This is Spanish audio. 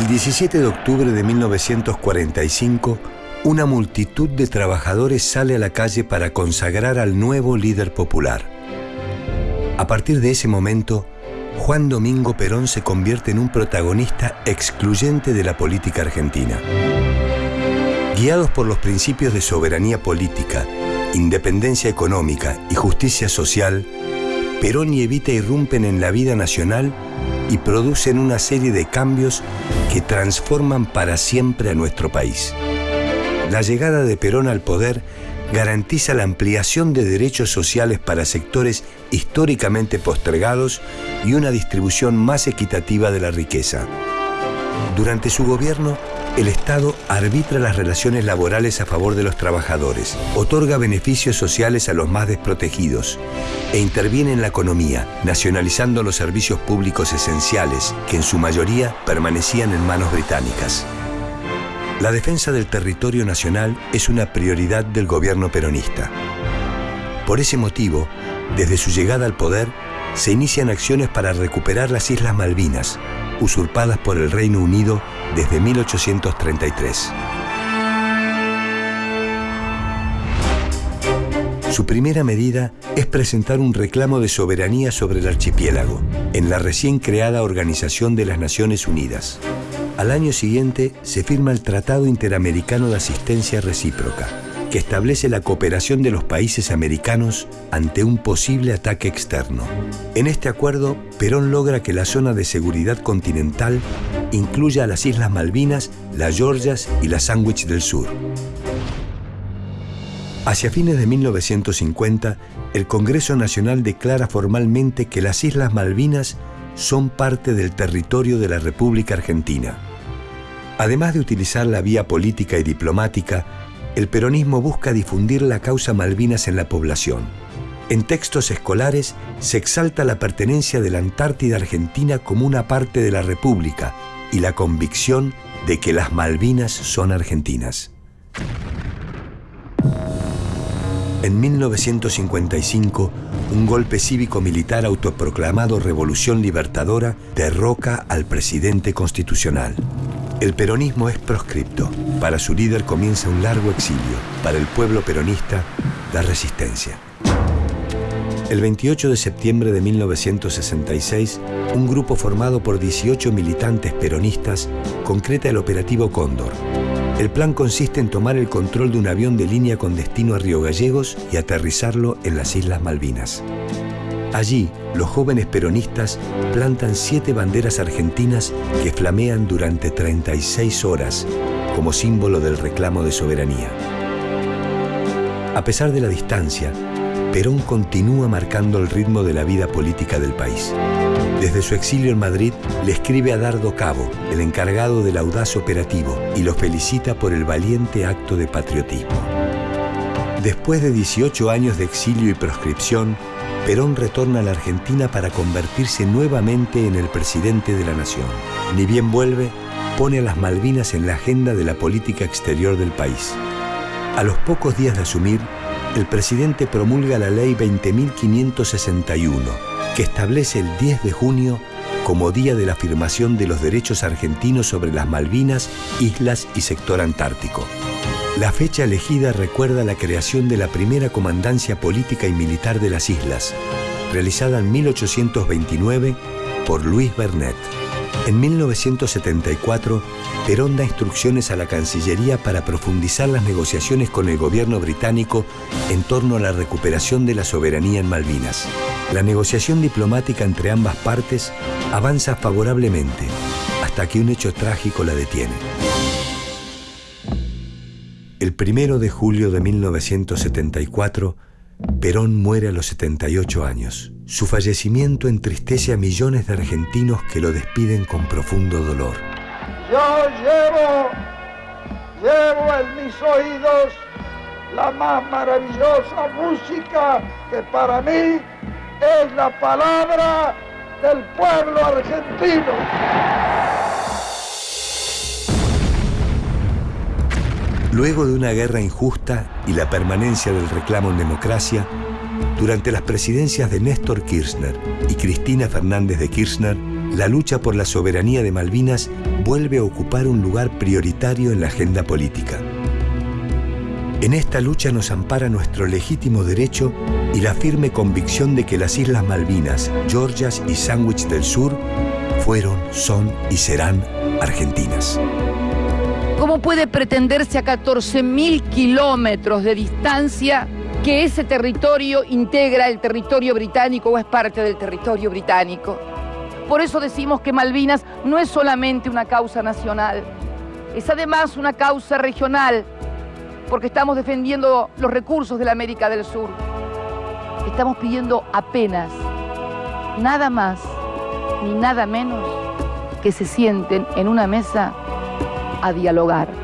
El 17 de octubre de 1945, una multitud de trabajadores sale a la calle para consagrar al nuevo líder popular. A partir de ese momento, Juan Domingo Perón se convierte en un protagonista excluyente de la política argentina. Guiados por los principios de soberanía política, independencia económica y justicia social, Perón y Evita irrumpen en la vida nacional y producen una serie de cambios que transforman para siempre a nuestro país. La llegada de Perón al poder garantiza la ampliación de derechos sociales para sectores históricamente postergados y una distribución más equitativa de la riqueza. Durante su gobierno, el Estado arbitra las relaciones laborales a favor de los trabajadores, otorga beneficios sociales a los más desprotegidos e interviene en la economía, nacionalizando los servicios públicos esenciales que en su mayoría permanecían en manos británicas. La defensa del territorio nacional es una prioridad del gobierno peronista. Por ese motivo, desde su llegada al poder, se inician acciones para recuperar las Islas Malvinas, usurpadas por el Reino Unido desde 1833. Su primera medida es presentar un reclamo de soberanía sobre el archipiélago en la recién creada Organización de las Naciones Unidas. Al año siguiente se firma el Tratado Interamericano de Asistencia Recíproca, que establece la cooperación de los países americanos ante un posible ataque externo. En este acuerdo, Perón logra que la zona de seguridad continental incluya a las Islas Malvinas, las Georgias y las Sandwich del Sur. Hacia fines de 1950, el Congreso Nacional declara formalmente que las Islas Malvinas son parte del territorio de la República Argentina. Además de utilizar la vía política y diplomática, el peronismo busca difundir la causa Malvinas en la población. En textos escolares se exalta la pertenencia de la Antártida Argentina como una parte de la República y la convicción de que las Malvinas son argentinas. En 1955, un golpe cívico-militar autoproclamado Revolución Libertadora derroca al presidente constitucional. El peronismo es proscripto. Para su líder comienza un largo exilio. Para el pueblo peronista, la resistencia. El 28 de septiembre de 1966, un grupo formado por 18 militantes peronistas concreta el operativo Cóndor. El plan consiste en tomar el control de un avión de línea con destino a Río Gallegos y aterrizarlo en las Islas Malvinas. Allí, los jóvenes peronistas plantan siete banderas argentinas que flamean durante 36 horas como símbolo del reclamo de soberanía. A pesar de la distancia, Perón continúa marcando el ritmo de la vida política del país. Desde su exilio en Madrid le escribe a Dardo Cabo, el encargado del audaz operativo, y lo felicita por el valiente acto de patriotismo. Después de 18 años de exilio y proscripción, Perón retorna a la Argentina para convertirse nuevamente en el presidente de la nación. Ni bien vuelve, pone a las Malvinas en la agenda de la política exterior del país. A los pocos días de asumir, el presidente promulga la ley 20.561, que establece el 10 de junio como día de la afirmación de los derechos argentinos sobre las Malvinas, islas y sector antártico. La fecha elegida recuerda la creación de la primera comandancia política y militar de las islas, realizada en 1829 por Luis Bernet. En 1974, Perón da instrucciones a la Cancillería para profundizar las negociaciones con el gobierno británico en torno a la recuperación de la soberanía en Malvinas. La negociación diplomática entre ambas partes avanza favorablemente hasta que un hecho trágico la detiene. El primero de julio de 1974, Perón muere a los 78 años. Su fallecimiento entristece a millones de argentinos que lo despiden con profundo dolor. Yo llevo, llevo en mis oídos la más maravillosa música que para mí es la palabra del pueblo argentino. Luego de una guerra injusta y la permanencia del reclamo en democracia, durante las presidencias de Néstor Kirchner y Cristina Fernández de Kirchner, la lucha por la soberanía de Malvinas vuelve a ocupar un lugar prioritario en la agenda política. En esta lucha nos ampara nuestro legítimo derecho y la firme convicción de que las Islas Malvinas, Georgias y Sandwich del Sur fueron, son y serán argentinas. ¿Cómo puede pretenderse a 14.000 kilómetros de distancia que ese territorio integra el territorio británico o es parte del territorio británico? Por eso decimos que Malvinas no es solamente una causa nacional, es además una causa regional porque estamos defendiendo los recursos de la América del Sur. Estamos pidiendo apenas, nada más ni nada menos que se sienten en una mesa a dialogar.